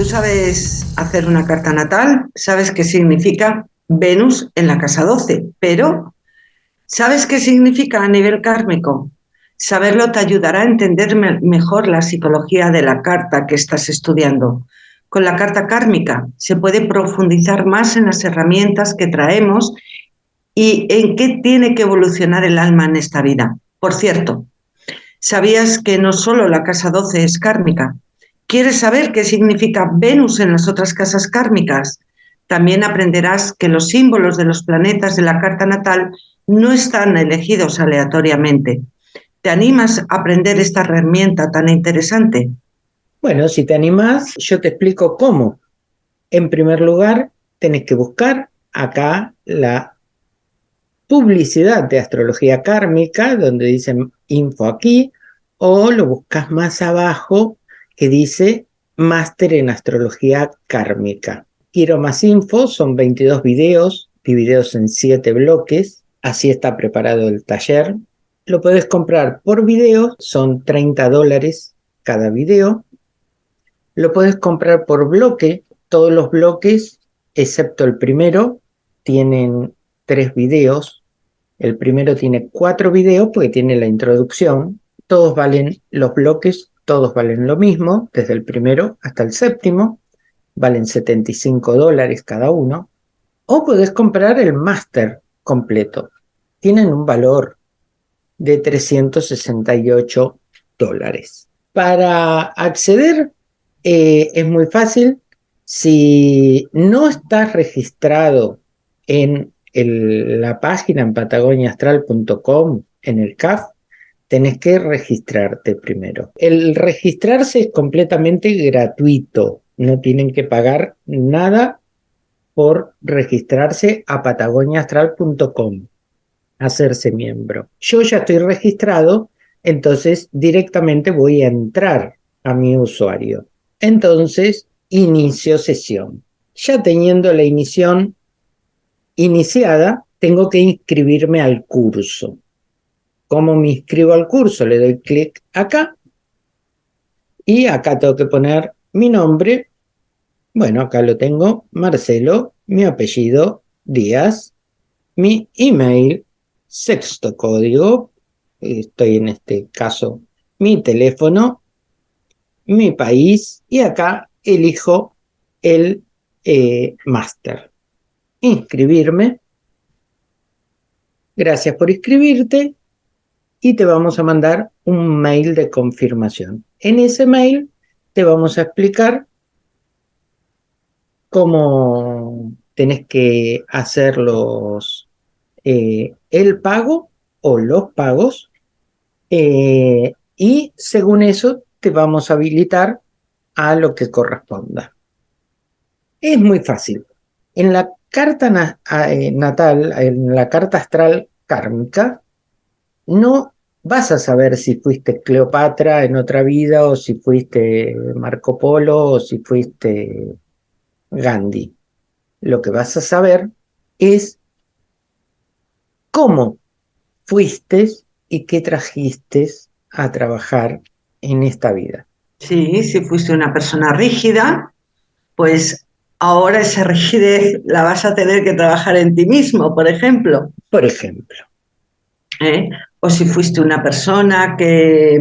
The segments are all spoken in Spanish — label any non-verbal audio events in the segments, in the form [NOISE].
¿Y tú sabes hacer una carta natal? ¿Sabes qué significa Venus en la casa 12? Pero, ¿sabes qué significa a nivel kármico? Saberlo te ayudará a entender mejor la psicología de la carta que estás estudiando. Con la carta kármica se puede profundizar más en las herramientas que traemos y en qué tiene que evolucionar el alma en esta vida. Por cierto, ¿sabías que no solo la casa 12 es kármica? ¿Quieres saber qué significa Venus en las otras casas kármicas? También aprenderás que los símbolos de los planetas de la carta natal no están elegidos aleatoriamente. ¿Te animas a aprender esta herramienta tan interesante? Bueno, si te animas, yo te explico cómo. En primer lugar, tenés que buscar acá la publicidad de astrología kármica, donde dicen info aquí, o lo buscas más abajo que dice Máster en Astrología Kármica. Quiero más info, son 22 videos, divididos en 7 bloques, así está preparado el taller. Lo puedes comprar por video, son 30 dólares cada video. Lo puedes comprar por bloque, todos los bloques, excepto el primero, tienen tres videos. El primero tiene cuatro videos porque tiene la introducción. Todos valen los bloques todos valen lo mismo, desde el primero hasta el séptimo, valen 75 dólares cada uno, o puedes comprar el máster completo. Tienen un valor de 368 dólares. Para acceder eh, es muy fácil. Si no estás registrado en la página en patagoniaastral.com, en el CAF, tenés que registrarte primero. El registrarse es completamente gratuito, no tienen que pagar nada por registrarse a patagoniaastral.com, hacerse miembro. Yo ya estoy registrado, entonces directamente voy a entrar a mi usuario. Entonces, inicio sesión. Ya teniendo la inición iniciada, tengo que inscribirme al curso. ¿Cómo me inscribo al curso? Le doy clic acá y acá tengo que poner mi nombre. Bueno, acá lo tengo, Marcelo, mi apellido, Díaz, mi email, sexto código, estoy en este caso, mi teléfono, mi país y acá elijo el eh, máster. Inscribirme. Gracias por inscribirte y te vamos a mandar un mail de confirmación. En ese mail te vamos a explicar cómo tenés que hacer los, eh, el pago o los pagos eh, y según eso te vamos a habilitar a lo que corresponda. Es muy fácil. En la carta eh, natal, en la carta astral kármica, no vas a saber si fuiste Cleopatra en otra vida o si fuiste Marco Polo o si fuiste Gandhi. Lo que vas a saber es cómo fuiste y qué trajiste a trabajar en esta vida. Sí, si fuiste una persona rígida, pues ahora esa rigidez la vas a tener que trabajar en ti mismo, por ejemplo. Por ejemplo. ¿Eh? O si fuiste una persona que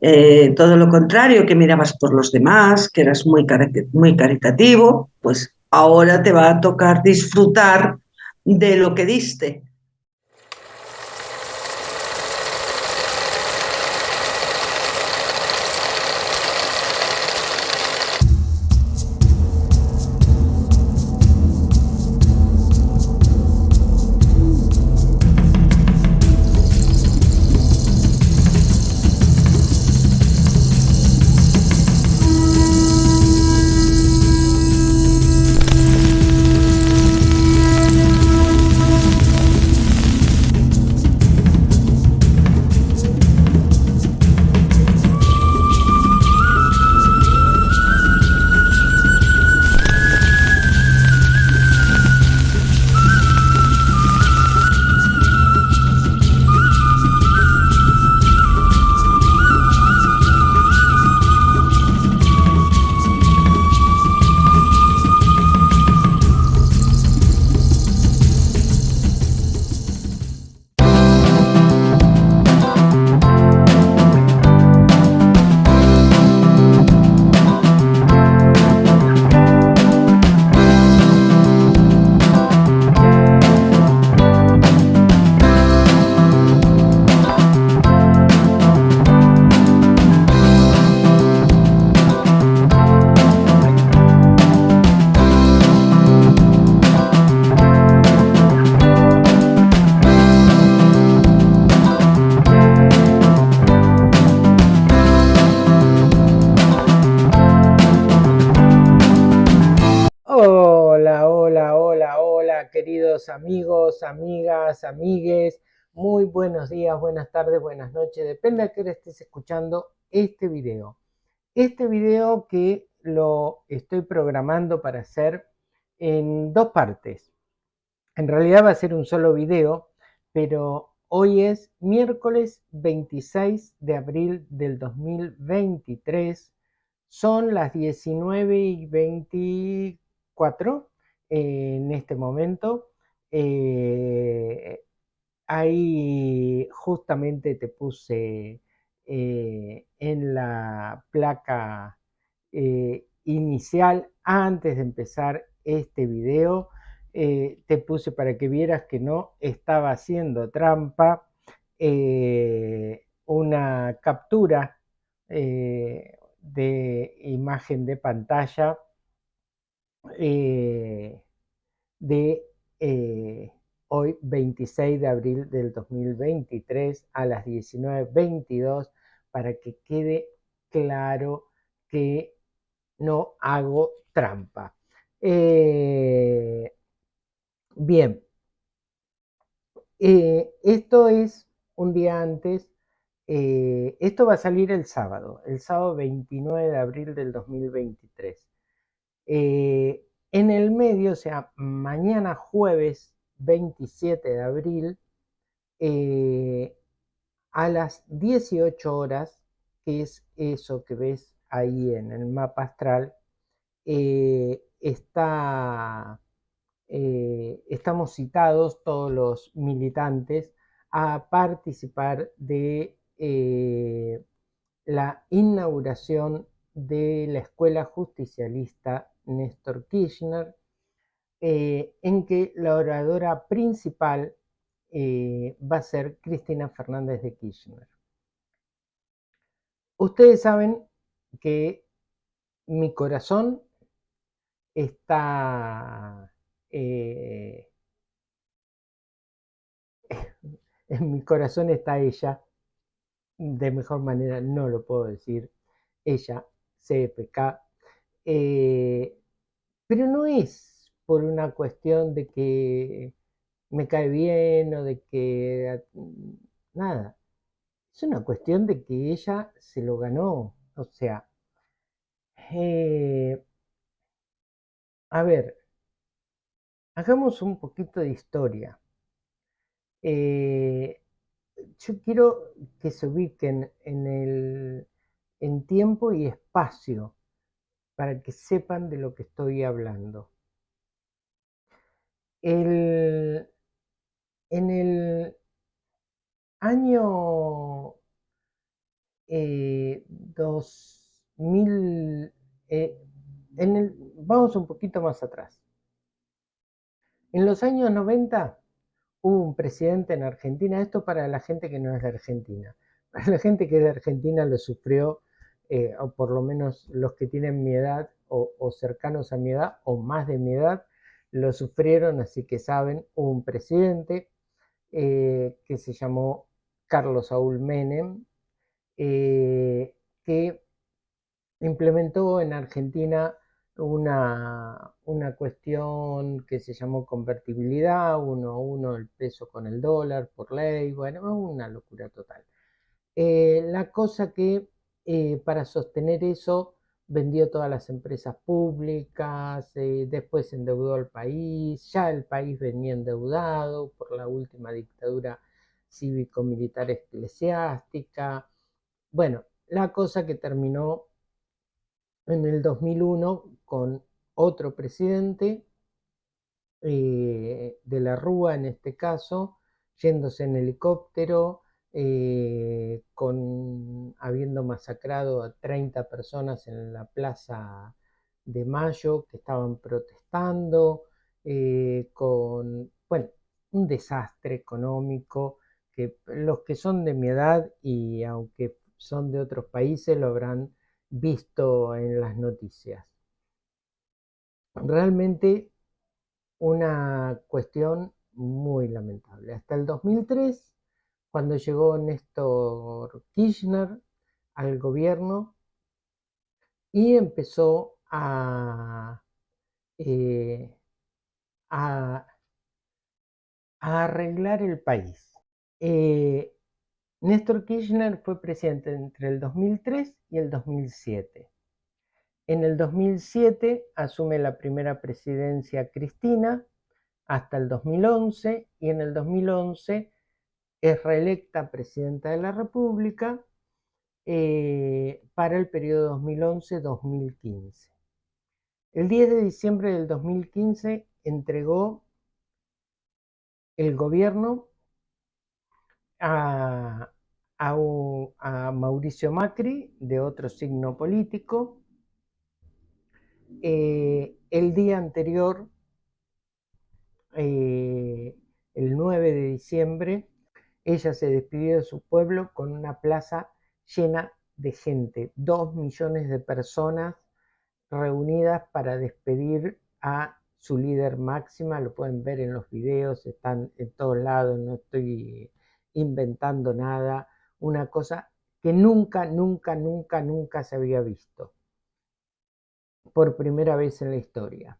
eh, todo lo contrario, que mirabas por los demás, que eras muy, muy caritativo, pues ahora te va a tocar disfrutar de lo que diste, queridos amigos, amigas, amigues. Muy buenos días, buenas tardes, buenas noches. Depende a qué hora estés escuchando este video. Este video que lo estoy programando para hacer en dos partes. En realidad va a ser un solo video, pero hoy es miércoles 26 de abril del 2023. Son las 19 y 24 en este momento. Eh, ahí justamente te puse eh, en la placa eh, inicial, antes de empezar este video, te puse para que vieras que no estaba haciendo trampa una captura de imagen de pantalla eh, de eh, hoy 26 de abril del 2023 a las 19.22 para que quede claro que no hago trampa. Eh, bien, esto es un día antes, esto va a salir el sábado, el sábado 29 de abril del 2023. Eh, en el medio, o sea, mañana jueves 27 de abril, eh, a las 18 horas, que es eso que ves ahí en el mapa astral, eh, está, estamos citados todos los militantes a participar de la inauguración de la Escuela Justicialista Néstor Kirchner, eh, en que la oradora principal eh, va a ser Cristina Fernández de Kirchner. Ustedes saben que mi corazón está... Eh, [LAUGHS] en mi corazón está ella, de mejor manera no lo puedo decir, ella, CPK, pero no es por una cuestión de que me cae bien o de que nada. Es una cuestión de que ella se lo ganó. O sea, eh, a ver, hagamos un poquito de historia. Eh, yo quiero que se ubiquen en, el, en tiempo y espacio para que sepan de lo que estoy hablando. en el año 2000, eh, eh, en el, vamos un poquito más atrás. En los años 90 hubo un presidente en Argentina, esto para la gente que no es de Argentina. [LAUGHS] Para la gente que es de Argentina lo sufrió eh, o por lo menos los que tienen mi edad o, cercanos a mi edad o más de mi edad, lo sufrieron, así que saben, un presidente eh, que se llamó Carlos Saúl Menem, eh, que implementó en Argentina una, una, cuestión que se llamó convertibilidad, uno a uno el peso con el dólar por ley, bueno, una locura total. la cosa que eh, para sostener eso vendió todas las empresas públicas, eh, después endeudó al país, ya el país venía endeudado por la última dictadura cívico-militar eclesiástica. Bueno, la cosa que terminó en el 2001 con otro presidente eh, de la Rúa en este caso, yéndose en helicóptero, eh, con, habiendo masacrado a 30 personas en la Plaza de Mayo que estaban protestando, eh, con, bueno, un desastre económico que los que son de mi edad y aunque son de otros países lo habrán visto en las noticias. Realmente una cuestión muy lamentable. Hasta el 2003 cuando llegó Néstor Kirchner al gobierno y empezó a, eh, arreglar el país. Eh, Néstor Kirchner fue presidente entre el 2003 y el 2007. En el 2007 asume la primera presidencia Cristina hasta el 2011 y en el 2011 es reelecta presidenta de la República eh, para el periodo 2011-2015. El 10 de diciembre del 2015 entregó el gobierno a, Mauricio Macri, de otro signo político. Eh, el día anterior, eh, el 9 de diciembre, ella se despidió de su pueblo con una plaza llena de gente, dos millones de personas reunidas para despedir a su líder máxima, lo pueden ver en los videos, están en todos lados, no estoy inventando nada, una cosa que nunca, nunca, nunca, nunca se había visto, por primera vez en la historia.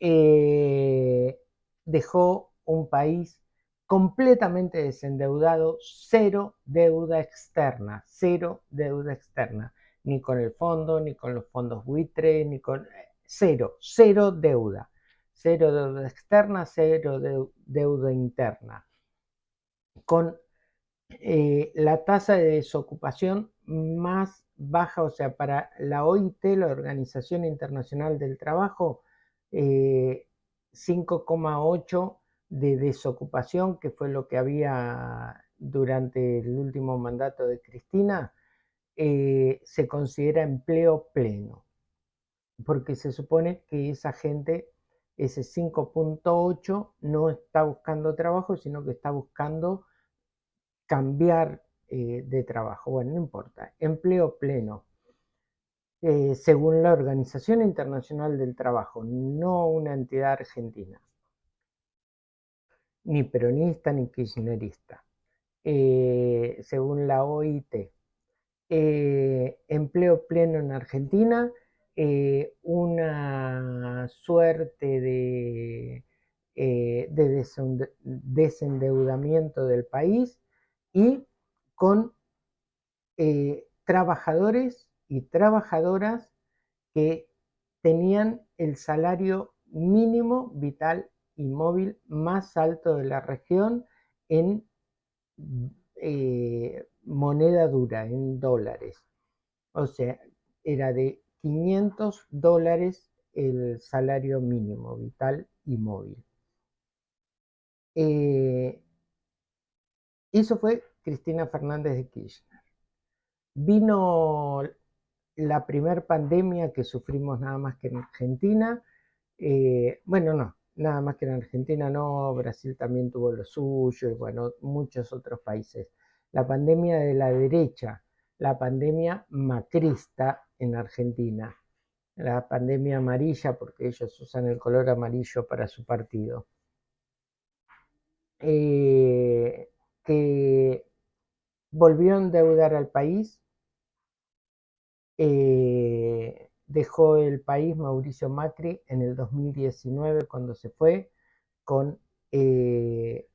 Eh, dejó un país completamente desendeudado, cero deuda externa, cero deuda externa, ni con el fondo, ni con los fondos buitre, ni con eh, cero, cero deuda, cero deuda externa, cero deuda interna, con eh, la tasa de desocupación más baja, o sea, para la OIT, la Organización Internacional del Trabajo, 5,8 eh, de desocupación, que fue lo que había durante el último mandato de Cristina, eh, se considera empleo pleno, porque se supone que esa gente, ese 5.8, no está buscando trabajo, sino que está buscando cambiar eh, de trabajo. Bueno, no importa, empleo pleno. Eh, según la Organización Internacional del Trabajo, no una entidad argentina ni peronista ni kirchnerista. Eh, según la OIT, eh, empleo pleno en Argentina, eh, una suerte de, de desendeudamiento del país y con trabajadores y trabajadoras que tenían el salario mínimo vital móvil más alto de la región en eh, moneda dura, en dólares. O sea, era de 500 dólares el salario mínimo vital y móvil. Eh, eso fue Cristina Fernández de Kirchner. Vino la primera pandemia que sufrimos nada más que en Argentina. Eh, bueno, no, nada más que en Argentina no, Brasil también tuvo lo suyo y bueno, muchos otros países. La pandemia de la derecha, la pandemia macrista en Argentina, la pandemia amarilla porque ellos usan el color amarillo para su partido. Eh, que volvió a endeudar al país. Eh, dejó el país Mauricio Macri en el 2019 cuando se fue con eh,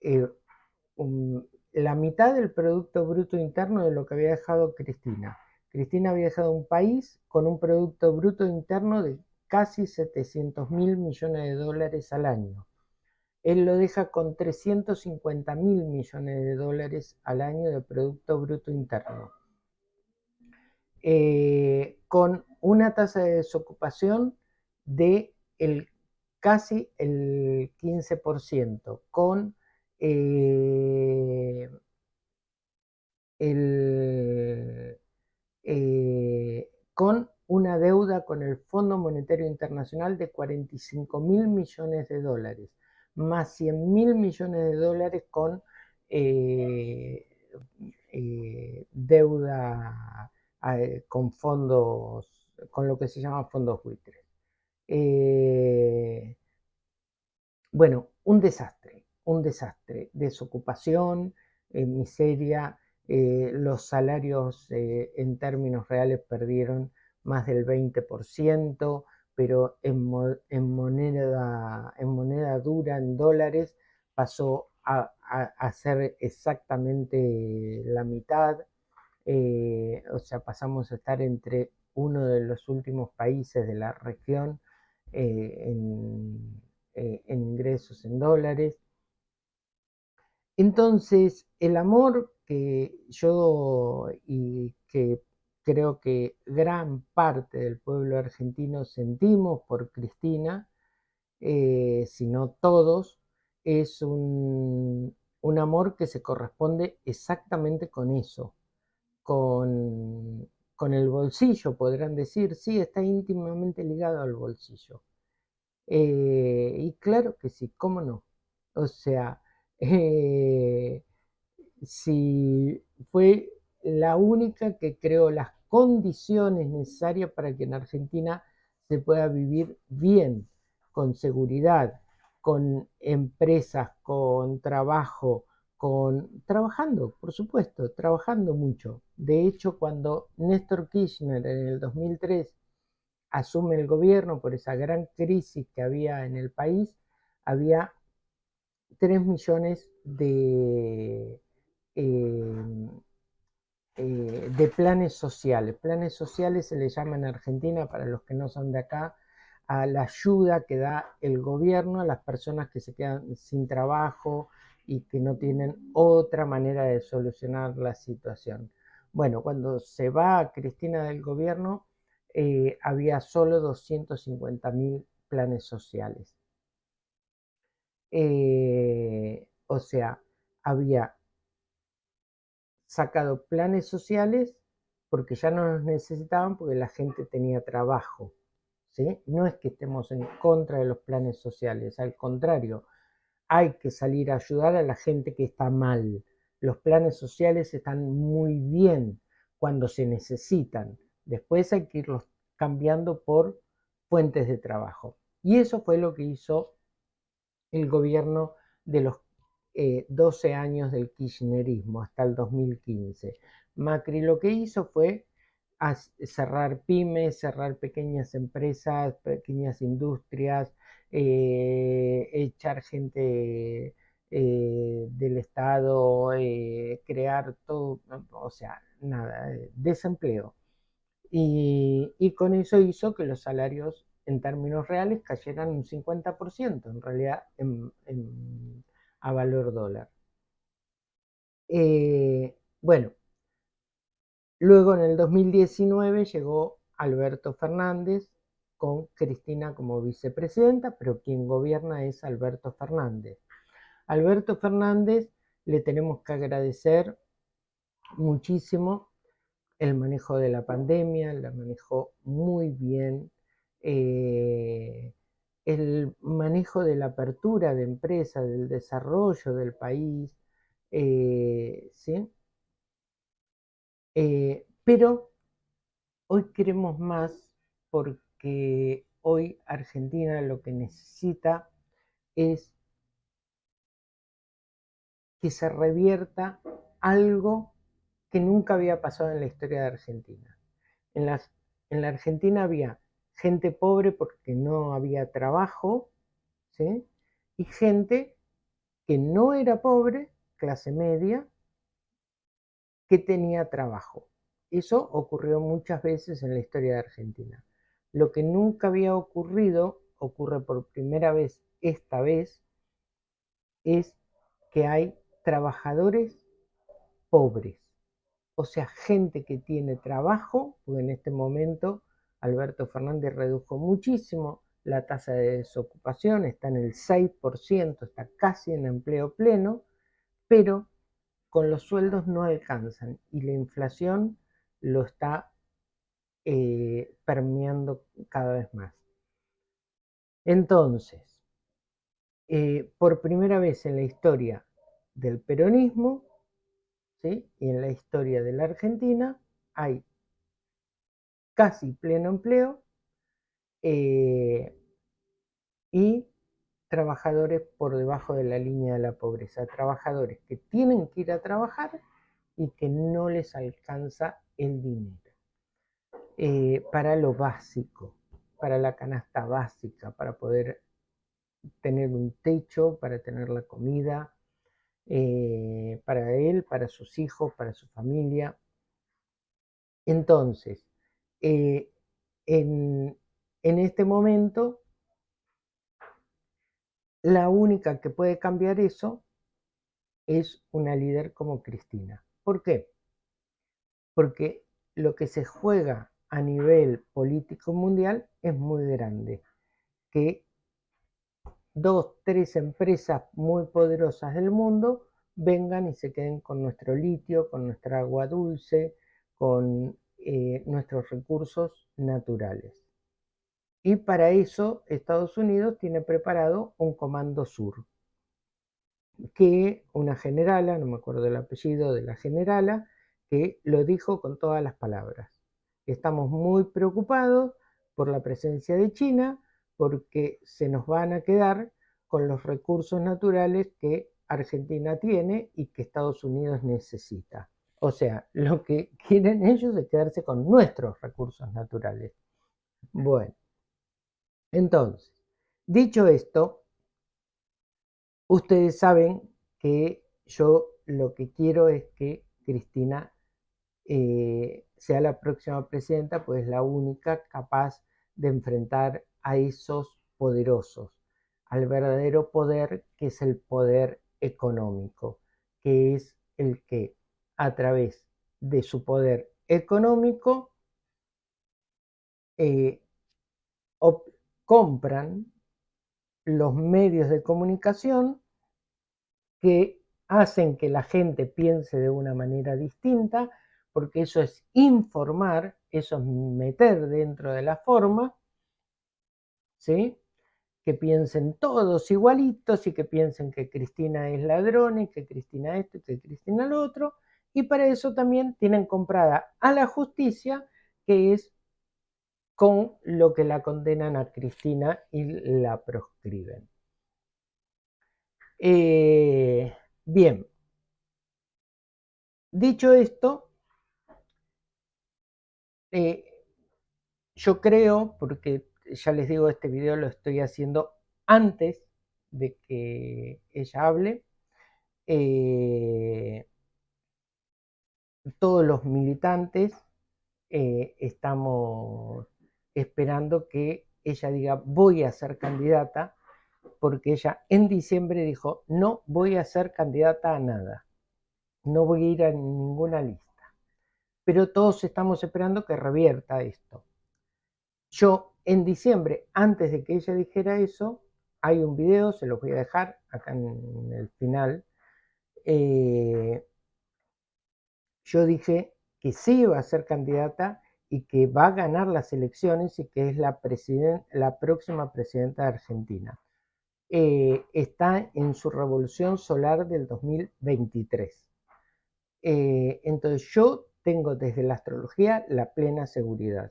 eh, la mitad del Producto Bruto Interno de lo que había dejado Cristina. Cristina había dejado un país con un Producto Bruto Interno de casi 700 mil millones de dólares al año. Él lo deja con 350 mil millones de dólares al año de Producto Bruto Interno. Eh, con una tasa de desocupación de el, casi el 15%, con eh, eh, con una deuda con el Fondo Monetario Internacional de 45 mil millones de dólares, más 100 mil millones de dólares con deuda con fondos con lo que se llama fondos buitres. Eh, bueno, un desastre, un desastre, desocupación, eh, miseria, eh, los salarios en términos reales perdieron más del 20%, pero en, moneda, en moneda dura, en dólares, pasó a, a, ser exactamente la mitad, o sea, pasamos a estar entre uno de los últimos países de la región eh, en, eh, en ingresos en dólares. Entonces, el amor que yo y que creo que gran parte del pueblo argentino sentimos por Cristina, eh, si no todos, es un, amor que se corresponde exactamente con eso, con, el bolsillo, podrán decir, sí, está íntimamente ligado al bolsillo. Eh, y claro que sí, ¿cómo no? O sea, eh, si fue la única que creó las condiciones necesarias para que en Argentina se pueda vivir bien, con seguridad, con empresas, con trabajo, trabajando, por supuesto, trabajando mucho. De hecho, cuando Néstor Kirchner en el 2003 asume el gobierno por esa gran crisis que había en el país, había 3 millones de, eh, eh, de planes sociales. Planes sociales se le llama en Argentina, para los que no son de acá, a la ayuda que da el gobierno a las personas que se quedan sin trabajo y que no tienen otra manera de solucionar la situación. Bueno, cuando se va Cristina del gobierno, eh, había solo 250 mil planes sociales. Eh, o sea, había sacado planes sociales porque ya no los necesitaban porque la gente tenía trabajo. ¿sí? No es que estemos en contra de los planes sociales, al contrario, hay que salir a ayudar a la gente que está mal. Los planes sociales están muy bien cuando se necesitan. Después hay que irlos cambiando por fuentes de trabajo. Y eso fue lo que hizo el gobierno de los 12 eh, años del kirchnerismo hasta el 2015. Macri lo que hizo fue cerrar pymes, cerrar pequeñas empresas, pequeñas industrias, eh, echar gente eh, del Estado, crear todo, o sea, nada, desempleo. Y, con eso hizo que los salarios en términos reales cayeran un 50%, en realidad en a valor dólar. Eh, bueno, luego en el 2019 llegó Alberto Fernández con Cristina como vicepresidenta, pero quien gobierna es Alberto Fernández. Alberto Fernández le tenemos que agradecer muchísimo el manejo de la pandemia, la manejó muy bien. Eh, el manejo de la apertura de empresas, del desarrollo del país, eh, ¿sí? Eh, pero hoy queremos más porque hoy Argentina lo que necesita es que se revierta algo que nunca había pasado en la historia de Argentina. En, en la Argentina había gente pobre porque no había trabajo, ¿sí? y gente que no era pobre, clase media, que tenía trabajo. Eso ocurrió muchas veces en la historia de Argentina. Lo que nunca había ocurrido, ocurre por primera vez esta vez, es que hay trabajadores pobres. O sea, gente que tiene trabajo, porque en este momento Alberto Fernández redujo muchísimo la tasa de desocupación, está en el 6%, está casi en empleo pleno, pero con los sueldos no alcanzan y la inflación lo está eh, permeando cada vez más. Entonces, eh, por primera vez en la historia del peronismo ¿sí? y en la historia de la Argentina hay casi pleno empleo eh, y trabajadores por debajo de la línea de la pobreza, trabajadores que tienen que ir a trabajar y que no les alcanza el dinero eh, para lo básico, para la canasta básica, para poder tener un techo, para tener la comida, eh, para él, para sus hijos, para su familia. Entonces, eh, en, en este momento, la única que puede cambiar eso es una líder como Cristina. ¿Por qué? Porque lo que se juega a nivel político mundial es muy grande. Que dos, tres empresas muy poderosas del mundo vengan y se queden con nuestro litio, con nuestra agua dulce, con eh, nuestros recursos naturales. Y para eso Estados Unidos tiene preparado un comando sur, que una generala, no me acuerdo el apellido de la generala, que lo dijo con todas las palabras. Estamos muy preocupados por la presencia de China porque se nos van a quedar con los recursos naturales que Argentina tiene y que Estados Unidos necesita. O sea, lo que [LAUGHS] quieren ellos es quedarse con nuestros recursos naturales. Bueno, entonces, dicho esto, ustedes saben que yo lo que quiero es que Cristina eh, sea la próxima presidenta, pues la única capaz de enfrentar a esos poderosos, al verdadero poder que es el poder económico, que es el que a través de su poder económico eh, compran los medios de comunicación que hacen que la gente piense de una manera distinta, porque eso es informar, eso es meter dentro de la forma, ¿sí? que piensen todos igualitos y que piensen que Cristina es ladrón y que Cristina esto y que Cristina lo otro, y para eso también tienen comprada a la justicia, que es con lo que la condenan a Cristina y la proscriben. Eh, bien, dicho esto, eh, yo creo, porque ya les digo, este video lo estoy haciendo antes de que ella hable, eh, todos los militantes estamos esperando que ella diga voy a ser candidata, porque ella en diciembre dijo no voy a ser candidata a nada, no voy a ir a ninguna lista. Pero todos estamos esperando que revierta esto. Yo en diciembre, antes de que ella dijera eso, hay un video, se lo voy a dejar acá en el final. Eh, yo dije que sí iba a ser candidata y que va a ganar las elecciones y que es la, la próxima presidenta de Argentina. Eh, está en su revolución solar del 2023. Eh, entonces yo tengo desde la astrología la plena seguridad.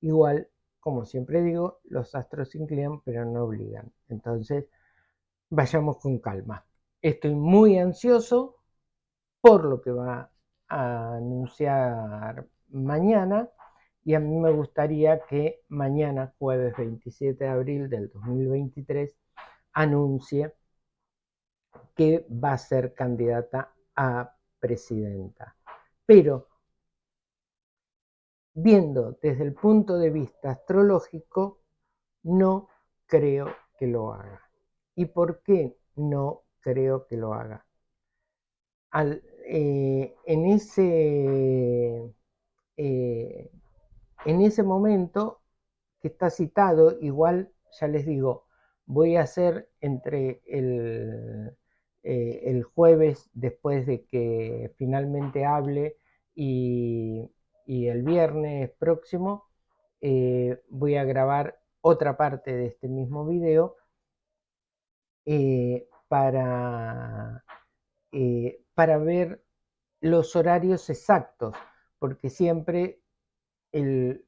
Igual, como siempre digo, los astros inclinan pero no obligan. Entonces, vayamos con calma. Estoy muy ansioso por lo que va a anunciar mañana y a mí me gustaría que mañana, jueves 27 de abril del 2023, anuncie que va a ser candidata a presidenta. Pero, viendo desde el punto de vista astrológico, no creo que lo haga. ¿Y por qué no creo que lo haga? Eh, en ese eh, en ese momento que está citado, igual ya les digo, voy a hacer entre el, eh, jueves después de que finalmente hable y, el viernes próximo eh, voy a grabar otra parte de este mismo video eh, para, para ver los horarios exactos, porque siempre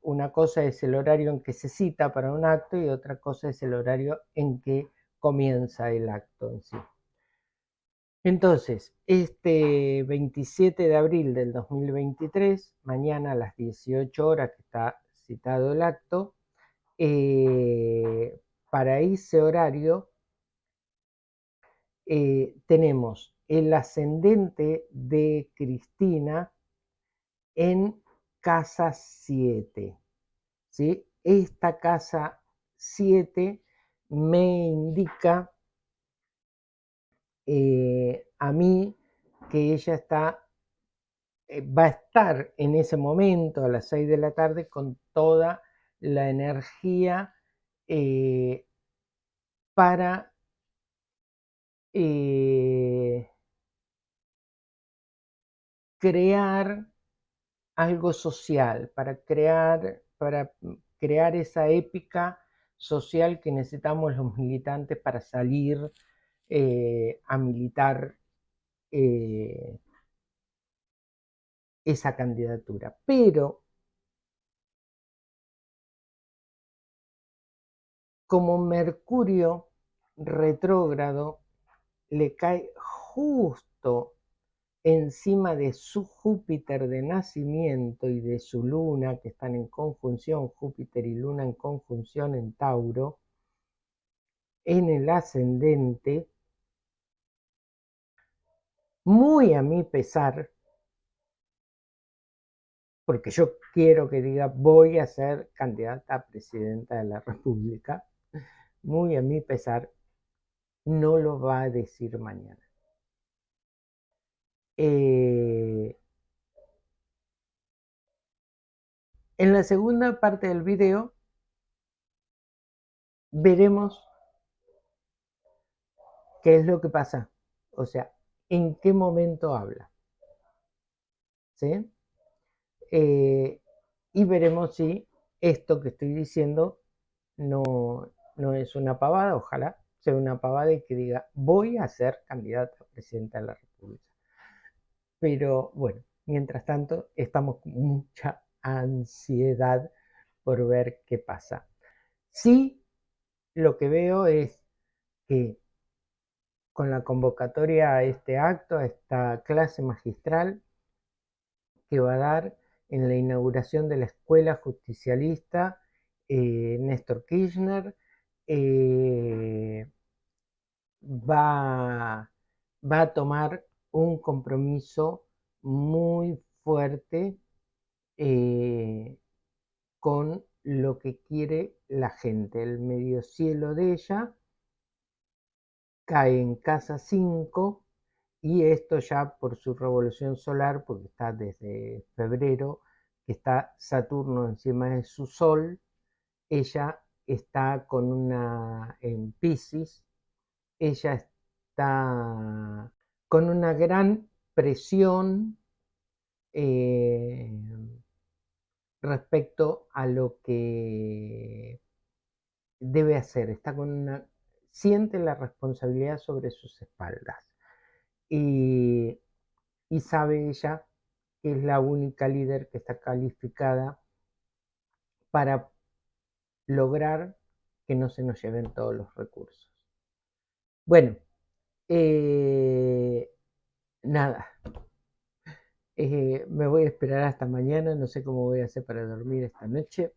una cosa es el horario en que se cita para un acto y otra cosa es el horario en que comienza el acto en sí. Entonces, este 27 de abril del 2023, mañana a las 18 horas que está citado el acto, eh, para ese horario eh, tenemos el ascendente de Cristina en casa 7. ¿sí? Esta casa 7 me indica eh, a mí que ella está, eh, va a estar en ese momento a las 6 de la tarde con toda la energía eh, para crear algo social, para crear, para crear esa épica social que necesitamos los militantes para salir eh, a militar eh, esa candidatura. Pero como Mercurio retrógrado le cae justo encima de su Júpiter de nacimiento y de su luna, que están en conjunción, Júpiter y luna en conjunción en Tauro, en el ascendente, muy a mi pesar, porque yo quiero que diga voy a ser candidata a presidenta de la República, muy a mi pesar, no lo va a decir mañana. Eh, en la segunda parte del video veremos qué es lo que pasa, o sea, en qué momento habla. ¿Sí? Eh, y veremos si esto que estoy diciendo no, no es una pavada, ojalá sea una pavada y que diga voy a ser candidata a presidenta de la República. Pero bueno, mientras tanto estamos con mucha ansiedad por ver qué pasa. Sí, lo que veo es que con la convocatoria a este acto, a esta clase magistral que va a dar en la inauguración de la Escuela Justicialista eh, Néstor Kirchner, eh, va, va a tomar un compromiso muy fuerte eh, con lo que quiere la gente. El medio cielo de ella cae en casa 5 y esto ya por su revolución solar, porque está desde febrero, que está Saturno encima de su Sol, ella está con una en Pisces, ella está con una gran presión eh, respecto a lo que debe hacer. Está con una, siente la responsabilidad sobre sus espaldas. Y, y sabe ella que es la única líder que está calificada para lograr que no se nos lleven todos los recursos. Bueno, eh, nada. Eh, me voy a esperar hasta mañana, no sé cómo voy a hacer para dormir esta noche.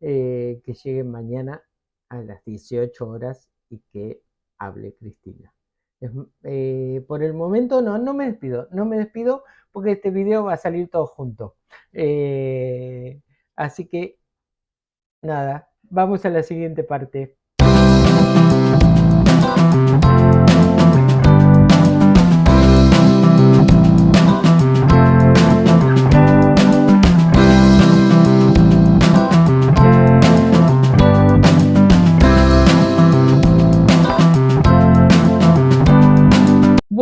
Eh, que llegue mañana a las 18 horas y que hable Cristina. por el momento no, no me despido, no me despido porque este video va a salir todo junto. así que nada, vamos a la siguiente parte.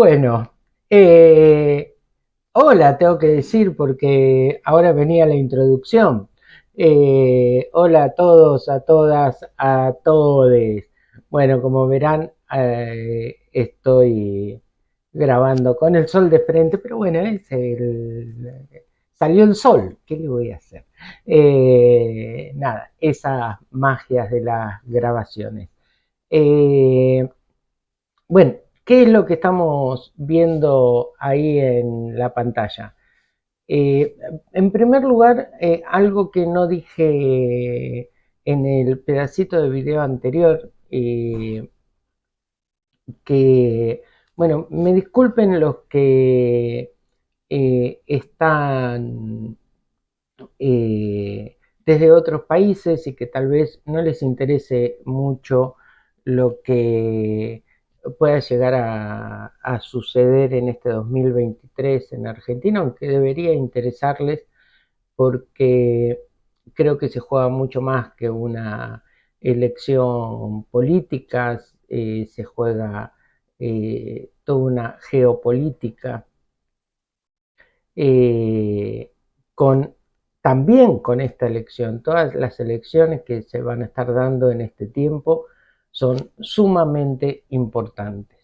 Bueno, eh, hola, tengo que decir porque ahora venía la introducción. Eh, hola a todos, a todas, a todos. Bueno, como verán, eh, estoy grabando con el sol de frente, pero bueno, es el, salió el sol, ¿qué le voy a hacer? nada, esas magias de las grabaciones. bueno, ¿Qué es lo que estamos viendo ahí en la pantalla? Eh, en primer lugar, eh, algo que no dije en el pedacito de video anterior, eh, que Bueno, me disculpen los que están desde otros países y que tal vez no les interese mucho lo que pueda llegar a, suceder en este 2023 en Argentina, aunque debería interesarles porque creo que se juega mucho más que una elección política, eh, se juega eh, toda una geopolítica eh, con también con esta elección. Todas las elecciones que se van a estar dando en este tiempo son sumamente importantes.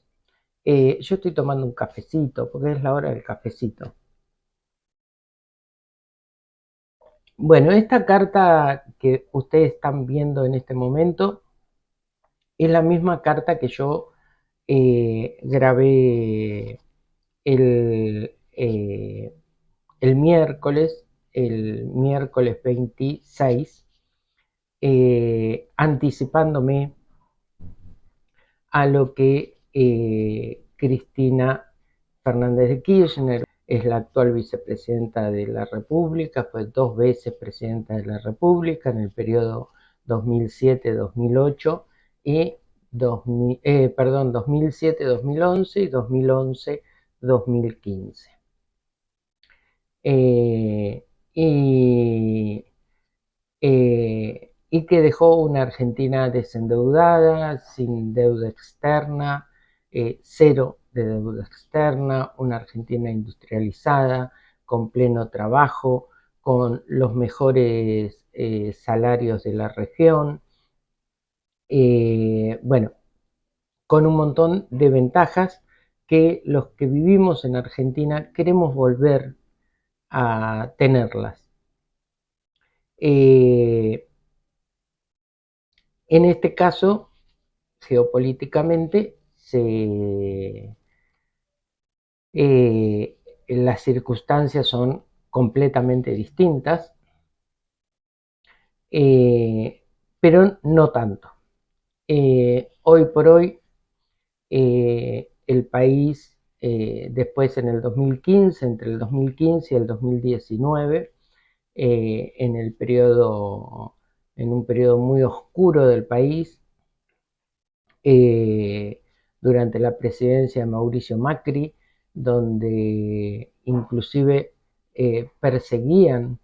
yo estoy tomando un cafecito porque es la hora del cafecito. Bueno, esta carta que ustedes están viendo en este momento es la misma carta que yo eh, grabé el, eh, el, miércoles, el miércoles 26, eh, anticipándome a lo que Cristina Fernández de Kirchner es la actual vicepresidenta de la República, fue dos veces presidenta de la República en el periodo 2007-2008 y 2000, eh, 2007-2011 y 2011-2015. Eh, y, eh, y que dejó una Argentina desendeudada, sin deuda externa, cero de deuda externa, una Argentina industrializada, con pleno trabajo, con los mejores eh, salarios de la región, eh, bueno, con un montón de ventajas que los que vivimos en Argentina queremos volver a tenerlas. Eh, en este caso, geopolíticamente, eh, las circunstancias son completamente distintas, eh, pero no tanto. Eh, hoy por hoy, el país, después en el 2015, entre el 2015 y el 2019, en el periodo, en un periodo muy oscuro del país, durante la presidencia de Mauricio Macri, donde inclusive eh, perseguían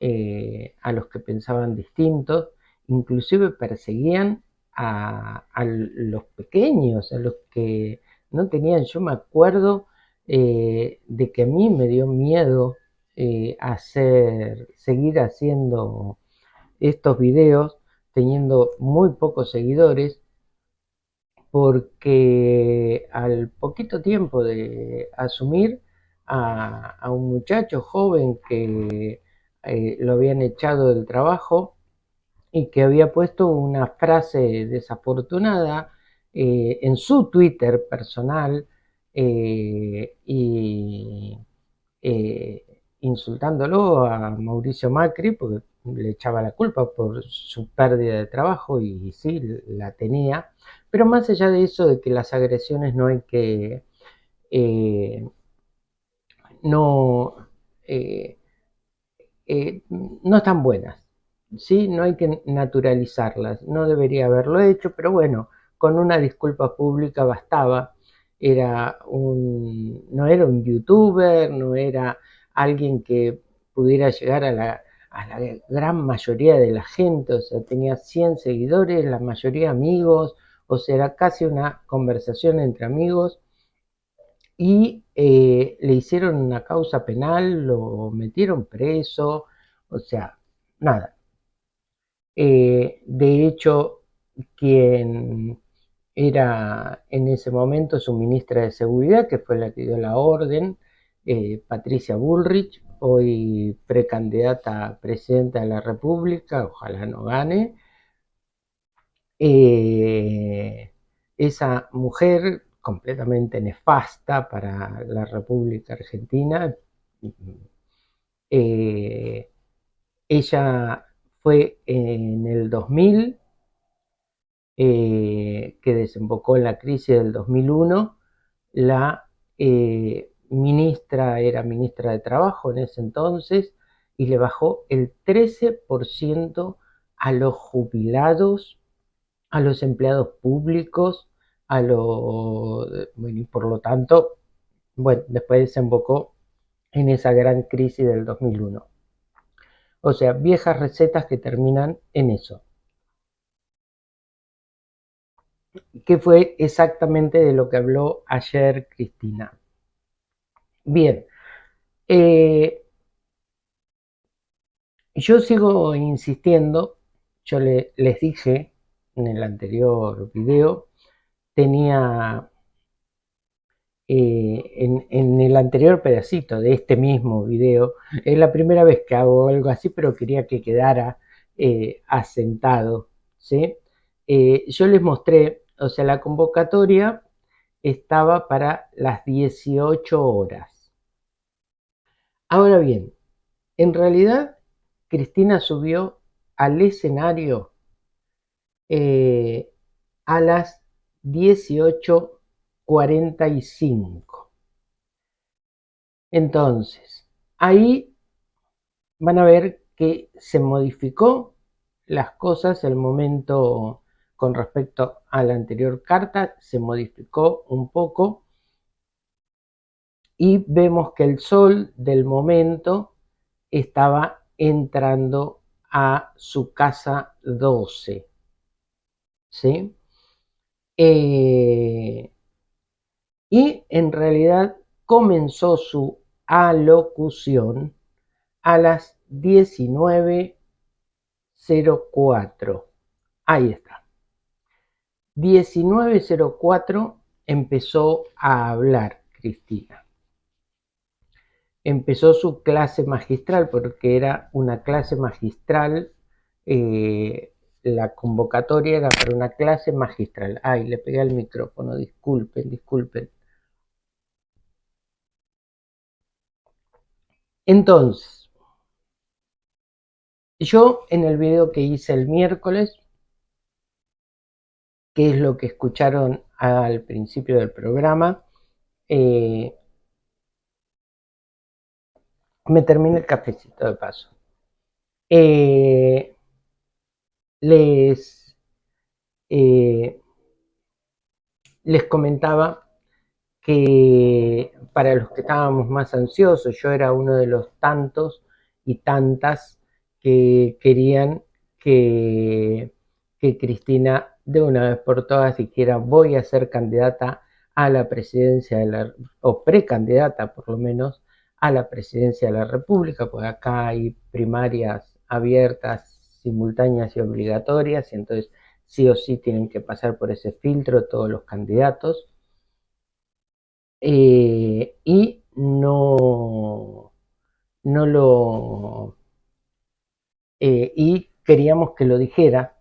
eh, a los que pensaban distintos, inclusive perseguían a, los pequeños, a los que no tenían, yo me acuerdo eh, de que a mí me dio miedo hacer, seguir haciendo estos videos teniendo muy pocos seguidores porque al poquito tiempo de asumir a, un muchacho joven que eh, lo habían echado del trabajo y que había puesto una frase desafortunada eh, en su Twitter personal eh, y insultándolo a Mauricio Macri porque le echaba la culpa por su pérdida de trabajo y sí, la tenía. Pero más allá de eso, de que las agresiones no hay que... Eh, no, eh, eh, no están buenas, ¿sí? No hay que naturalizarlas, no debería haberlo hecho, pero bueno, con una disculpa pública bastaba. Era un, no era un youtuber, no era alguien que pudiera llegar a la, a la gran mayoría de la gente, o sea, tenía 100 seguidores, la mayoría amigos, o sea, era casi una conversación entre amigos, y eh, le hicieron una causa penal, lo metieron preso, o sea, nada. Eh, de hecho, quien era en ese momento su ministra de Seguridad, que fue la que dio la orden, eh, Patricia Bullrich, hoy precandidata a presidenta de la República, ojalá no gane. Eh, esa mujer completamente nefasta para la República Argentina, eh, ella fue en el 2000 que desembocó en la crisis del 2001 la eh, ministra, era ministra de Trabajo en ese entonces, y le bajó el 13% a los jubilados, a los empleados públicos, a los, y por lo tanto, bueno, después desembocó en esa gran crisis del 2001. O sea, viejas recetas que terminan en eso. Que fue exactamente de lo que habló ayer Cristina. Bien, eh, yo sigo insistiendo, yo les dije en el anterior video, tenía eh, en, el anterior pedacito de este mismo video, es la primera vez que hago algo así, pero quería que quedara eh, asentado, ¿sí? yo les mostré, o sea, la convocatoria estaba para las 18 horas. Ahora bien, en realidad Cristina subió al escenario eh, a las 18.45. Entonces, ahí van a ver que se modificó las cosas, el momento con respecto a la anterior carta se modificó un poco y vemos que el sol del momento estaba entrando a su casa 12. ¿Sí? Eh, y en realidad comenzó su alocución a las 19.04. Ahí está. 19.04 empezó a hablar Cristina empezó su clase magistral, porque era una clase magistral, eh, la convocatoria era para una clase magistral. Ay, le pegué al micrófono, disculpen, disculpen. Entonces, yo en el video que hice el miércoles, que es lo que escucharon al principio del programa, eh, me termina el cafecito de paso. Eh, les, eh, les comentaba que para los que estábamos más ansiosos, yo era uno de los tantos y tantas que querían que, que Cristina de una vez por todas dijera voy a ser candidata a la presidencia o precandidata por lo menos a la presidencia de la República, pues acá hay primarias abiertas, simultáneas y obligatorias, y entonces sí o sí tienen que pasar por ese filtro todos los candidatos. Eh, y no, no lo... Eh, y queríamos que lo dijera.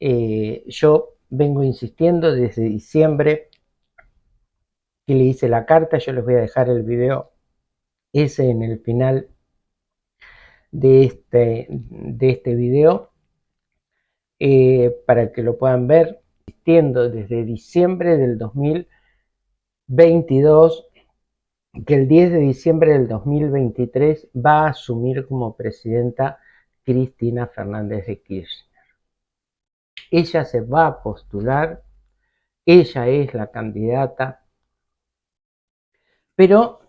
Eh, yo vengo insistiendo desde diciembre que le hice la carta, yo les voy a dejar el video ese en el final de este, de este video eh, para que lo puedan ver existiendo desde diciembre del 2022 que el 10 de diciembre del 2023 va a asumir como presidenta Cristina Fernández de Kirchner. Ella se va a postular, ella es la candidata, pero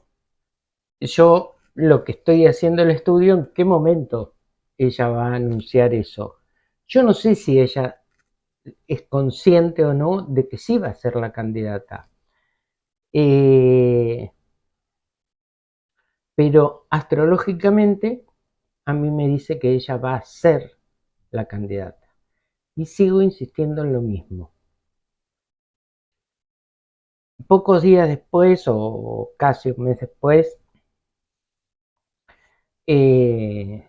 yo lo que estoy haciendo el estudio, en qué momento ella va a anunciar eso. Yo no sé si ella es consciente o no de que sí va a ser la candidata. Eh, pero astrológicamente a mí me dice que ella va a ser la candidata. Y sigo insistiendo en lo mismo. Pocos días después, o casi un mes después, eh,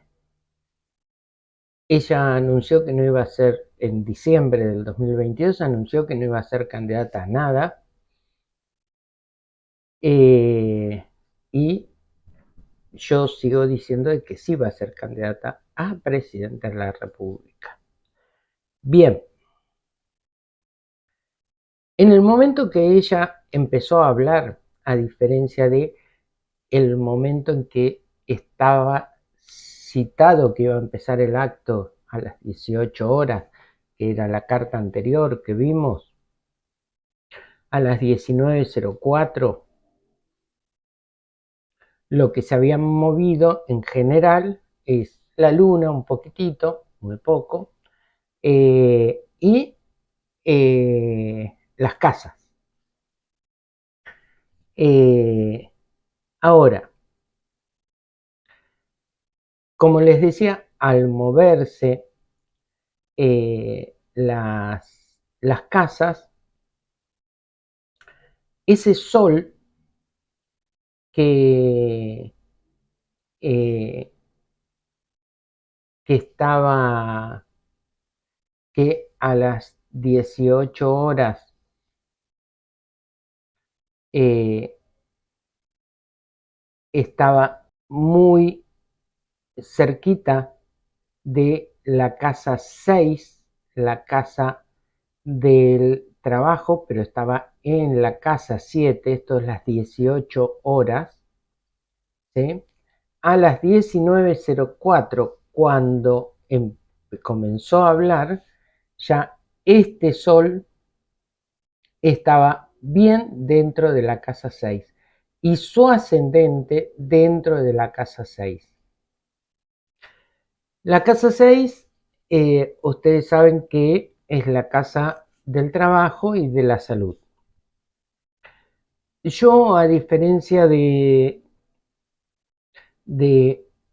ella anunció que no iba a ser, en diciembre del 2022, anunció que no iba a ser candidata a nada. Eh, y yo sigo diciendo que sí va a ser candidata a presidente de la República. Bien. En el momento que ella empezó a hablar, a diferencia de el momento en que estaba citado que iba a empezar el acto a las 18 horas, que era la carta anterior que vimos, a las 19.04, lo que se había movido en general es la luna un poquitito, muy poco, eh, y eh, las casas. Eh, ahora, como les decía, al moverse las, las casas, ese sol que, que estaba, que a las 18 horas eh, estaba muy cerquita de la casa 6, la casa del trabajo, pero estaba en la casa 7, esto es las 18 horas, a las 19.04, cuando em, comenzó a hablar, ya este sol estaba bien dentro de la casa 6 y su ascendente dentro de la casa 6. La casa 6, eh, ustedes saben que es la casa del trabajo y de la salud. Yo, a diferencia de,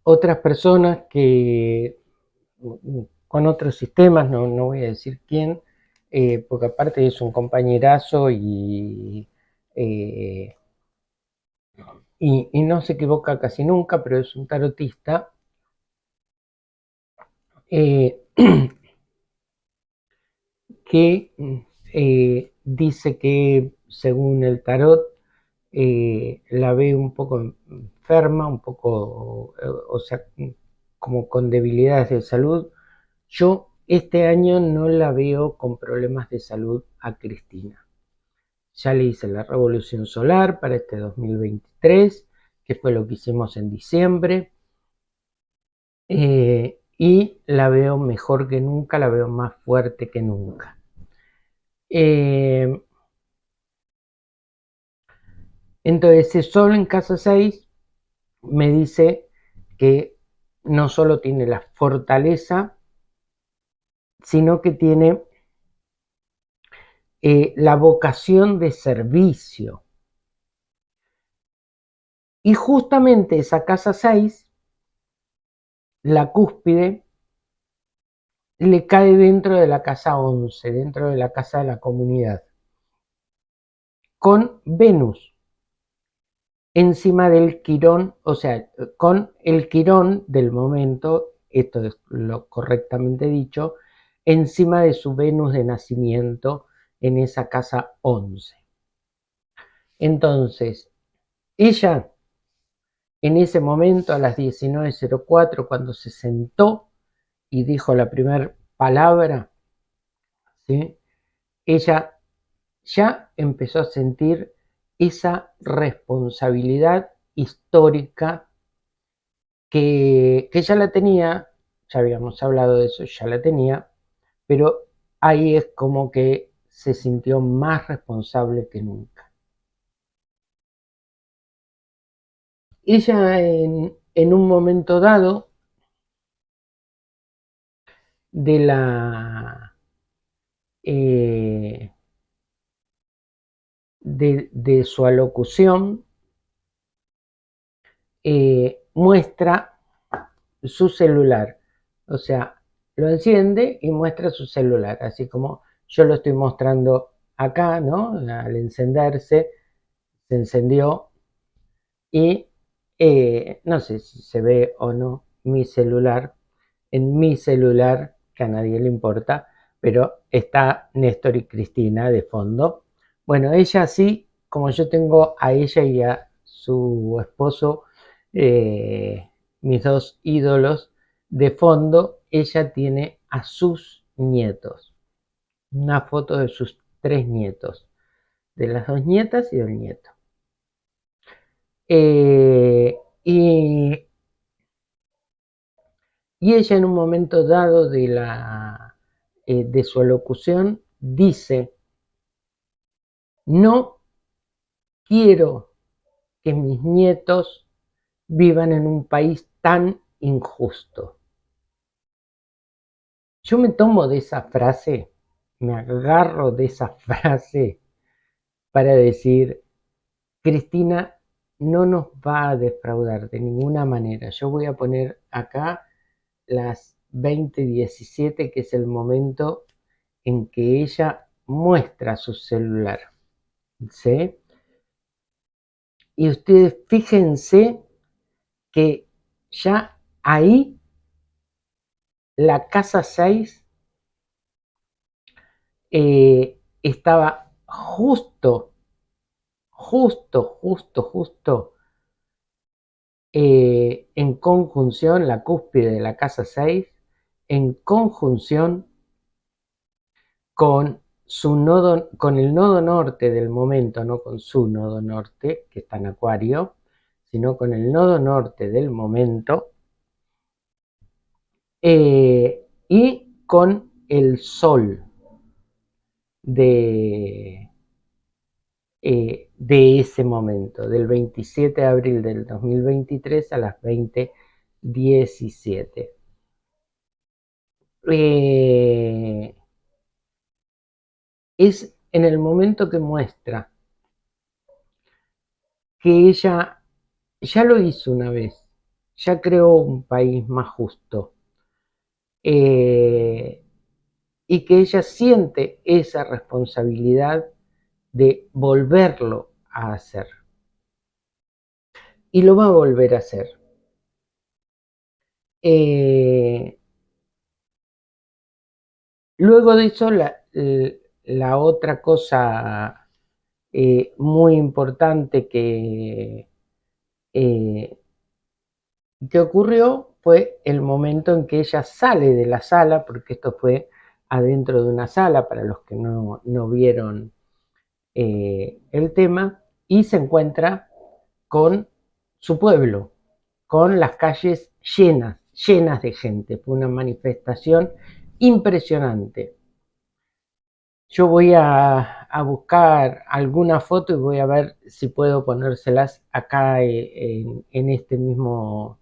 otras personas que con otros sistemas, no, voy a decir quién, eh, porque aparte es un compañerazo y, eh, y, y, no se equivoca casi nunca, pero es un tarotista. Eh, [CLEARS THROAT] que eh, dice que según el tarot eh, la ve un poco enferma, un poco, o sea, como con debilidades de salud. Yo este año no la veo con problemas de salud a Cristina. Ya le hice la revolución solar para este 2023, que fue lo que hicimos en diciembre. Y la veo mejor que nunca, la veo más fuerte que nunca. Eh, entonces, ese sol en casa 6 me dice que no solo tiene la fortaleza, sino que tiene eh, la vocación de servicio. Y justamente esa casa 6, la cúspide, le cae dentro de la casa 11, dentro de la casa de la comunidad, con Venus encima del quirón, o sea, con el quirón del momento, esto es lo correctamente dicho, encima de su Venus de nacimiento en esa casa 11. Entonces, ella en ese momento a las 19.04, cuando se sentó y dijo la primera palabra, ¿sí? ella ya empezó a sentir esa responsabilidad histórica que, que ya la tenía, ya habíamos hablado de eso, ya la tenía, pero ahí es como que se sintió más responsable que nunca. Ella en, un momento dado de la eh, de, su alocución eh, muestra su celular. O sea, lo enciende y muestra su celular, así como yo lo estoy mostrando acá, ¿no? Al encenderse, se encendió y eh, no sé si se ve o no mi celular. En mi celular que a nadie le importa, pero está Néstor y Cristina de fondo. Bueno, ella sí, como yo tengo a ella y a su esposo, eh, mis dos ídolos, de fondo, ella tiene a sus nietos. Una foto de sus tres nietos. de las dos nietas y del nieto. Eh, y, ella en un momento dado de, la, eh, de su alocución dice, no quiero que mis nietos vivan en un país tan injusto. Yo me tomo de esa frase, me agarro de esa [LAUGHS] frase para decir, Cristina no nos va a defraudar de ninguna manera. Yo voy a poner acá las 20:17, que es el momento en que ella muestra su celular. ¿Sí? Y ustedes fíjense que ya ahí la casa 6 eh, estaba justo, justo, justo, justo eh, en conjunción, la cúspide de la casa 6, en conjunción con su nodo, con el nodo norte del momento, no con su nodo norte, que está en Acuario, sino con el nodo norte del momento, eh, y con el Sol de, eh, de ese momento, del 27 de abril del 2023 a las 20.17. Eh, es en el momento que muestra que ella ya lo hizo una vez, ya creó un país más justo. Eh, y que ella siente esa responsabilidad de volverlo a hacer. Y lo va a volver a hacer. Eh, luego de eso, la, otra cosa eh, muy importante que, eh, que ocurrió fue el momento en que ella sale de la sala, porque esto fue adentro de una sala para los que no, vieron eh, el tema, y se encuentra con su pueblo, con las calles llenas, llenas de gente. Fue una manifestación impresionante. Yo voy a, buscar alguna foto y voy a ver si puedo ponérselas acá eh, en, en este mismo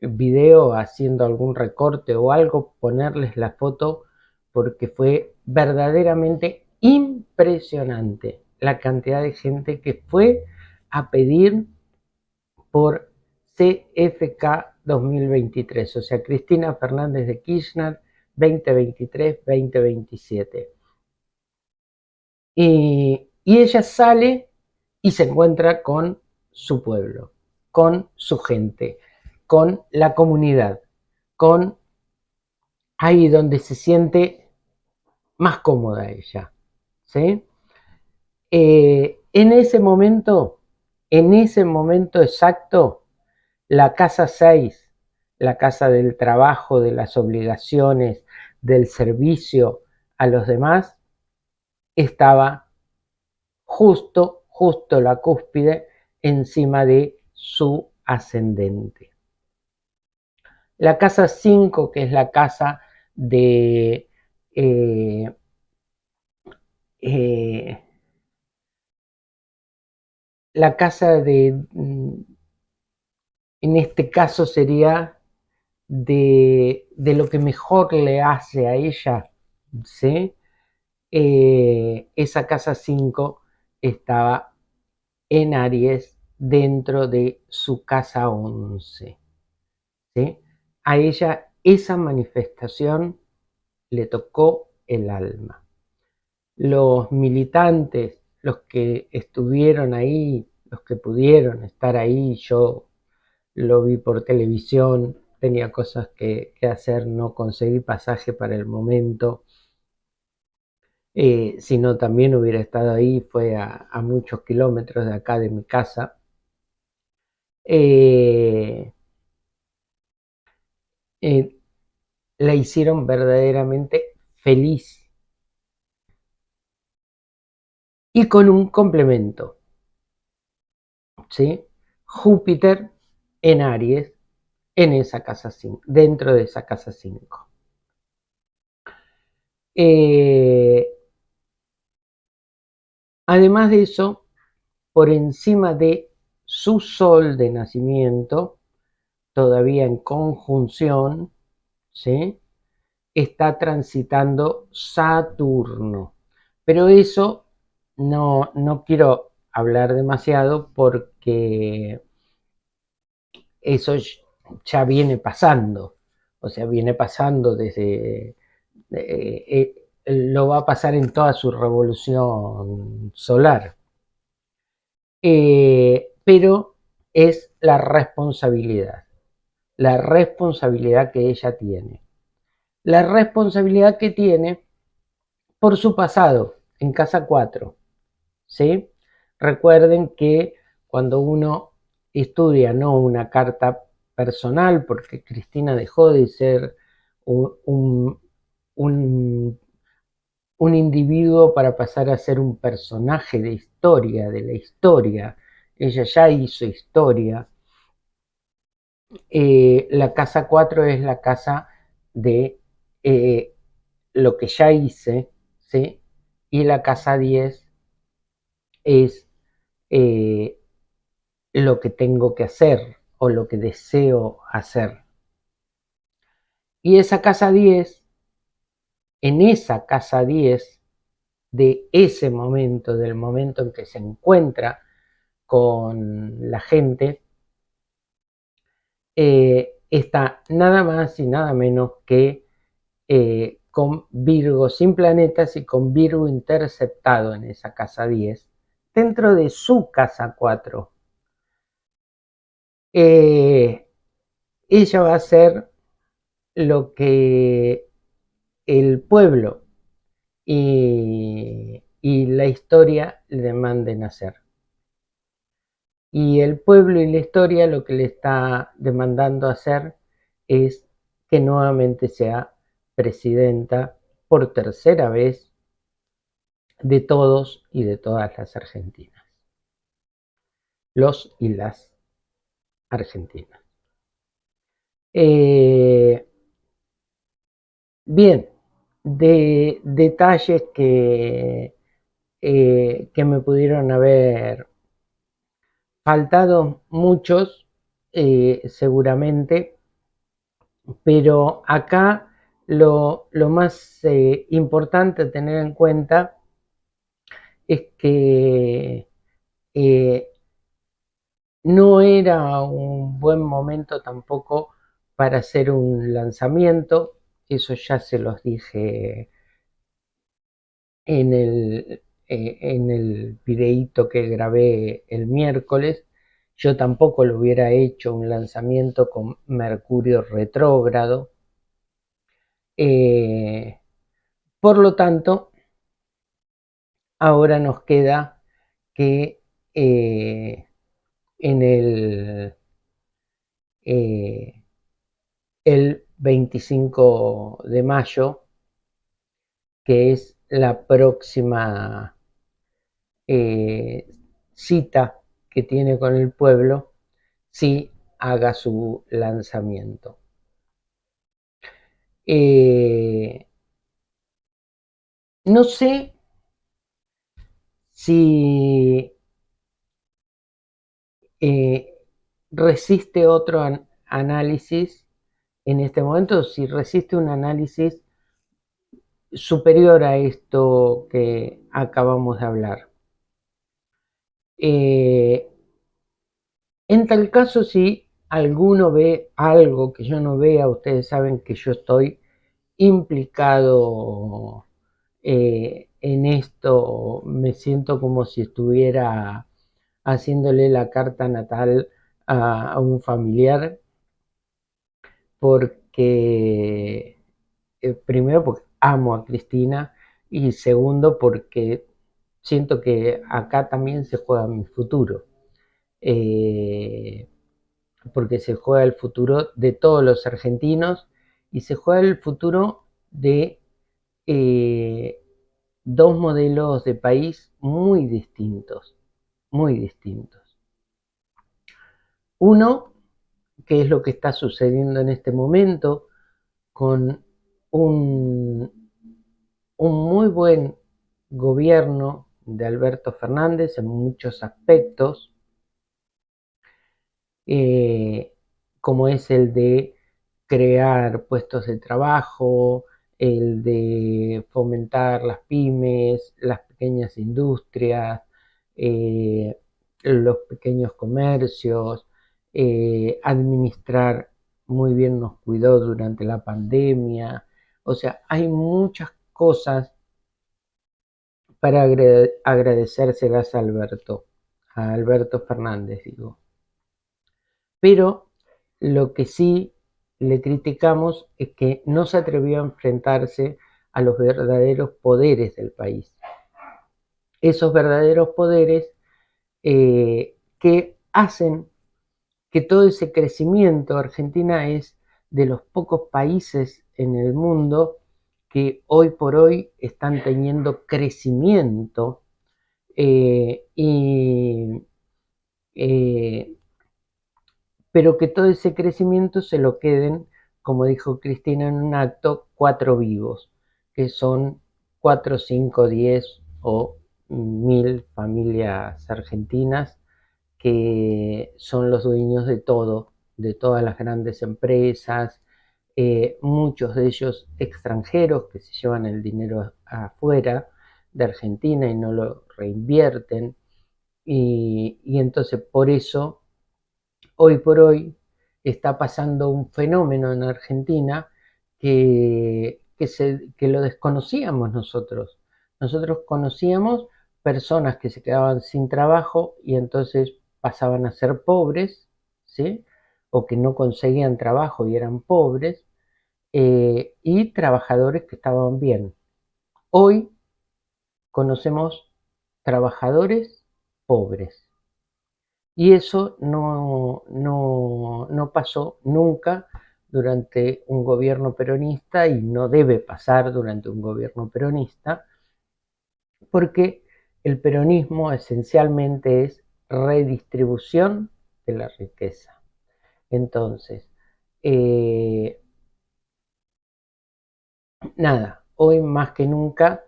video haciendo algún recorte o algo, ponerles la foto porque fue verdaderamente impresionante la cantidad de gente que fue a pedir por CFK 2023, o sea, Cristina Fernández de Kirchner 2023-2027. Y, y ella sale y se encuentra con su pueblo, con su gente, con la comunidad, con ahí donde se siente más cómoda ella. ¿Sí? Eh, en ese momento, en ese momento exacto, la casa 6, la casa del trabajo, de las obligaciones, del servicio a los demás, estaba justo, justo la cúspide encima de su ascendente. La casa 5, que es la casa de eh, eh, la casa de, mm, en este caso sería de, lo que mejor le hace a ella, ¿sí? Eh, esa casa 5 estaba en Aries dentro de su casa 11. ¿sí? A ella esa manifestación le tocó el alma. Los militantes, los que estuvieron ahí, los que pudieron estar ahí, yo lo vi por televisión, tenía cosas que, hacer, no conseguí pasaje para el momento, eh, sino también hubiera estado ahí, fue a, muchos kilómetros de acá de mi casa. Eh, eh, la hicieron verdaderamente feliz. Y con un complemento. ¿sí? Júpiter en Aries, en esa casa 5, dentro de esa casa 5. Eh, además de eso, por encima de su sol de nacimiento, todavía en conjunción, ¿sí? está transitando Saturno. Pero eso no, no quiero hablar demasiado porque eso ya viene pasando. O sea, viene pasando desde... Eh, eh, lo va a pasar en toda su revolución solar. Eh, pero es la responsabilidad, la responsabilidad que ella tiene. La responsabilidad que tiene por su pasado en casa 4. ¿Sí? Recuerden que cuando uno estudia no una carta personal, porque Cristina dejó de ser un, un, individuo para pasar a ser un personaje de historia, de la historia. Ella ya hizo historia. Eh, la casa 4 es la casa de eh, lo que ya hice, ¿sí? Y la casa 10 es eh, lo que tengo que hacer o lo que deseo hacer. Y esa casa 10, en esa casa 10, de ese momento, del momento en que se encuentra con la gente, eh, está nada más y nada menos que eh, con Virgo sin planetas y con Virgo interceptado en esa casa 10, dentro de su casa 4. Eh, ella va a ser lo que el pueblo y, y la historia le demanden hacer. Y el pueblo y la historia lo que le está demandando hacer es que nuevamente sea presidenta por tercera vez de todos y de todas las argentinas. Los y las argentinas. Eh, bien, de detalles que, eh, que me pudieron haber faltado muchos, eh, seguramente, pero acá lo, más importante tener en cuenta es que eh, no era un buen momento tampoco para hacer un lanzamiento, eso ya se los dije en el, eh, en el videíto que grabé el miércoles, yo tampoco lo hubiera hecho un lanzamiento con Mercurio retrógrado. Eh, por lo tanto, Ahora nos queda que eh, en el, eh, el 25 de mayo, que es la próxima eh, cita que tiene con el pueblo, si haga su lanzamiento. no sé si eh, resiste otro análisis en este momento, si resiste un análisis superior a esto que acabamos de hablar. Eh, en tal caso, si alguno ve algo que yo no vea, ustedes saben que yo estoy implicado eh, en esto me siento como si estuviera haciéndole la carta natal a, un familiar porque eh, primero porque amo a Cristina y segundo porque siento que acá también se juega mi futuro. Eh, porque se juega el futuro de todos los argentinos y se juega el futuro de eh, dos modelos de país muy distintos, muy distintos. Uno, que es lo que está sucediendo en este momento, con un, un muy buen gobierno de Alberto Fernández en muchos aspectos, eh, como es el de crear puestos de trabajo, el de fomentar las pymes, las pequeñas industrias, eh, los pequeños comercios, eh, administrar muy bien nos cuidó durante la pandemia. O sea, hay muchas cosas para agradecérselas a Alberto, a Alberto Fernández, digo. Pero lo que sí le criticamos es que no se atrevió a enfrentarse a los verdaderos poderes del país. Esos verdaderos poderes eh, que hacen que todo ese crecimiento, Argentina es de los pocos países en el mundo que hoy por hoy están teniendo crecimiento eh, y eh, pero que todo ese crecimiento se lo queden, como dijo Cristina en un acto, cuatro vivos, que son cuatro, cinco, diez o mil familias argentinas que son los dueños de todo, de todas las grandes empresas, eh, muchos de ellos extranjeros que se llevan el dinero afuera de Argentina y no lo reinvierten. Y, y entonces por eso hoy por hoy está pasando un fenómeno en Argentina que, que, lo desconocíamos nosotros. Nosotros conocíamos personas que se quedaban sin trabajo y entonces pasaban a ser pobres, ¿sí? o que no conseguían trabajo y eran pobres, eh, y trabajadores que estaban bien. Hoy conocemos trabajadores pobres. Y eso no, no, pasó nunca durante un gobierno peronista y no debe pasar durante un gobierno peronista, porque el peronismo esencialmente es redistribución de la riqueza. Entonces, eh, nada, hoy más que nunca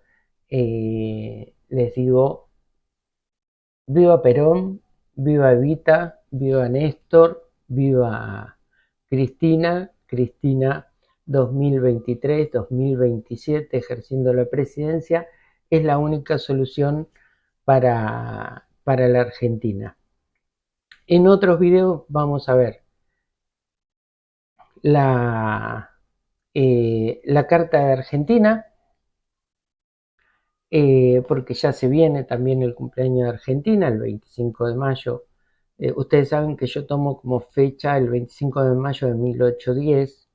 eh, les digo, viva Perón, viva Evita, viva Néstor, viva Cristina, Cristina 2023-2027 ejerciendo la presidencia, es la única solución para, para la Argentina. En otros videos vamos a ver la, eh, la Carta de Argentina, eh, porque ya se viene también el cumpleaños de Argentina, el 25 de mayo. Eh, ustedes saben que yo tomo como fecha el 25 de mayo de 1810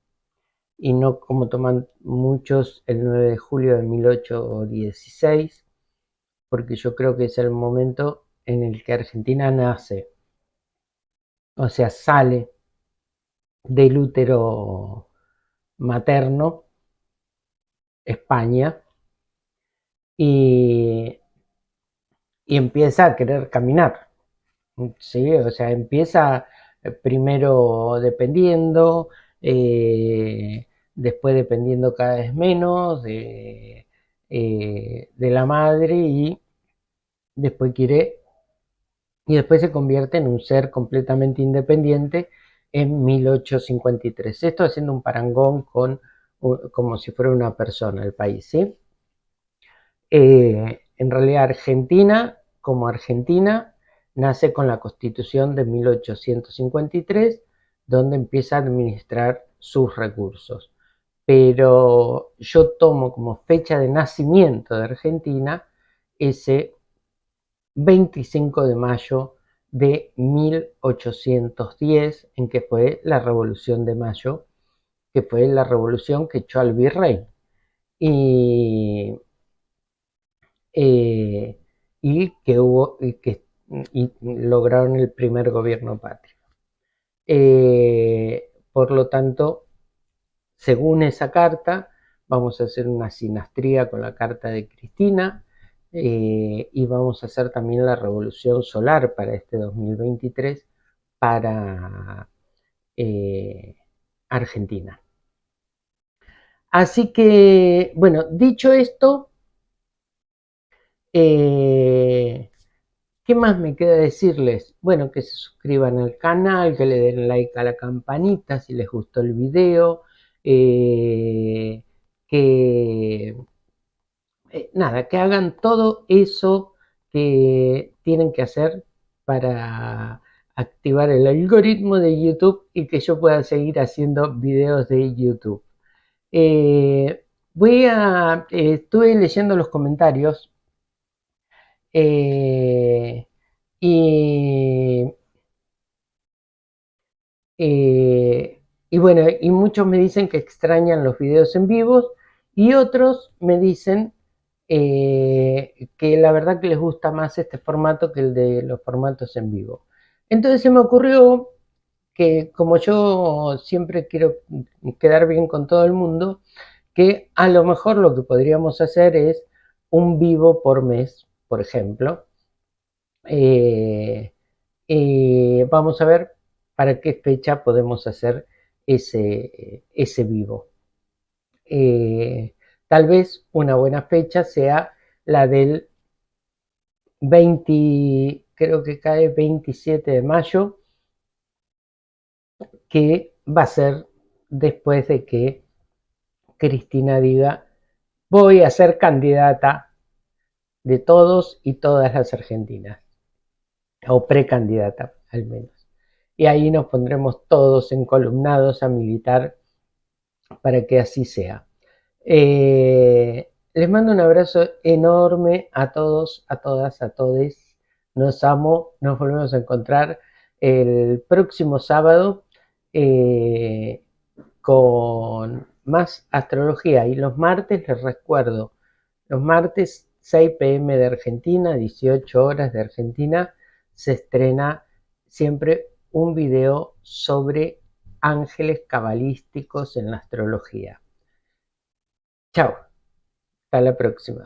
y no como toman muchos el 9 de julio de 1816, porque yo creo que es el momento en el que Argentina nace, o sea, sale del útero materno, España, y, empieza a querer caminar. ¿sí? O sea, empieza eh, primero dependiendo, eh, después dependiendo cada vez menos de, eh, de la madre y después quiere y después se convierte en un ser completamente independiente en 1853. Esto haciendo un parangón con como si fuera una persona el país, ¿sí? Eh, en realidad Argentina, como Argentina, nace con la Constitución de 1853, donde empieza a administrar sus recursos. Pero yo tomo como fecha de nacimiento de Argentina ese 25 de mayo de 1810, en que fue la Revolución de Mayo, que fue la revolución que echó al virrey. Y eh, y que hubo y que lograron el primer gobierno patrio. Eh, por lo tanto, según esa carta, vamos a hacer una sinastría con la carta de Cristina eh, y vamos a hacer también la revolución solar para este 2023 para Argentina. Así que, bueno, dicho esto, eh, ¿qué más me queda decirles? Bueno, que se suscriban al canal, que le den like a la campanita si les gustó el video, eh, que eh, nada, que hagan todo eso que tienen que hacer para activar el algoritmo de YouTube y que yo pueda seguir haciendo videos de YouTube. Voy a, estuve leyendo los comentarios eh, y, y bueno, y muchos me dicen que extrañan los videos en vivos y otros me dicen que la verdad que les gusta más este formato que el de los formatos en vivo. Entonces se me ocurrió que como yo siempre quiero quedar bien con todo el mundo, que a lo mejor lo que podríamos hacer es un vivo por mes, por ejemplo. Eh, y vamos a ver para qué fecha podemos hacer ese, ese vivo. Eh, tal vez una buena fecha sea la del 20, creo que cae 27 de mayo, que va a ser después de que Cristina diga voy a ser candidata de todos y todas las argentinas, o precandidata al menos. Y ahí nos pondremos todos encolumnados a militar para que así sea. Eh, les mando un abrazo enorme a todos, a todas, a todes. Nos amo, nos volvemos a encontrar el próximo sábado eh, con más astrología. Y los martes, les recuerdo, los martes 6 pm de Argentina, 18 horas de Argentina, se estrena siempre un video sobre ángeles cabalísticos en la astrología. Chao, hasta la próxima.